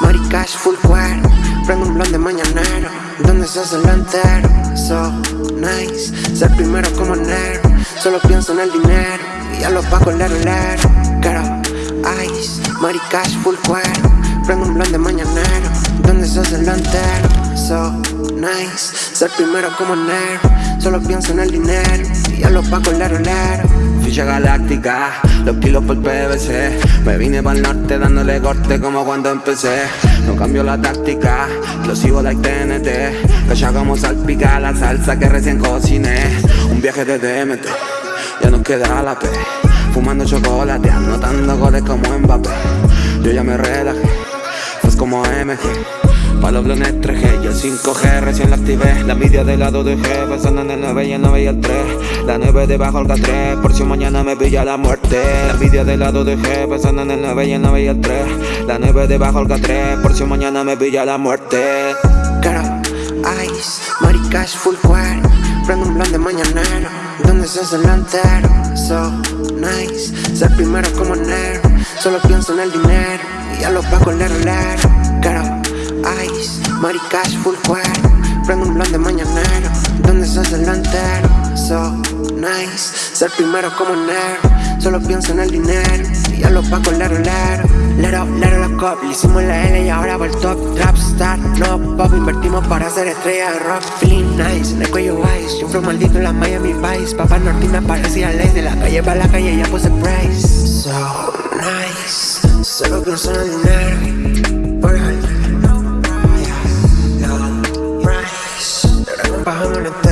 Maricash, full cuero Prendo un blond de mañanero. Donde se hace lo entero So nice, ser primero como enero Solo pienso en el dinero. Y a los pagos lero lero Quiero ice, maricash, full cuero Prendo un blond de mañanero. Donde se hace lo entero So nice, ser primero como enero Solo pienso en el dinero Y a los pagos lero lero Ficha galáctica, los kilos por PVC Me vine para el norte dándole corte como cuando empecé. No cambio la táctica, lo sigo like TNT Cacha como salpica la salsa que recién cociné. Un viaje de DMT, ya nos queda la P. Fumando chocolate, anotando goles como Mbappé. Yo ya me relajé, pues como MG Pa' los blones 3G, yo 5G recién la activé. La media del lado de G, pensando en el 9 y el 9 y el 3 La 9 debajo el K3, por si mañana me pilla la muerte. La media del lado de G, pensando en el 9 y el 9 y el 3 La 9 debajo el K3, por si mañana me pilla la muerte. Caro, ice, maricash, full cuero. Prendo un blond de mañanero Donde se hace lo entero So nice, ser primero como enero. Solo pienso en el dinero Y a los pagos lero lero Caro, ice, maricash, full cuero Prendo un blond de mañanero Donde lo entero. So nice, ser primero como enero Solo pienso en el dinero Y a los pagos lero lero Lero, lero la cop, le hicimos la L y ahora va el top Trap star, no pop, invertimos para ser estrella de rock Feeling nice, en el cuello ice Yo fui maldito en la Miami Vice Papá Nortina parecía ley De la calle para la calle ya puse price. So nice Solo pienso en el dinero 130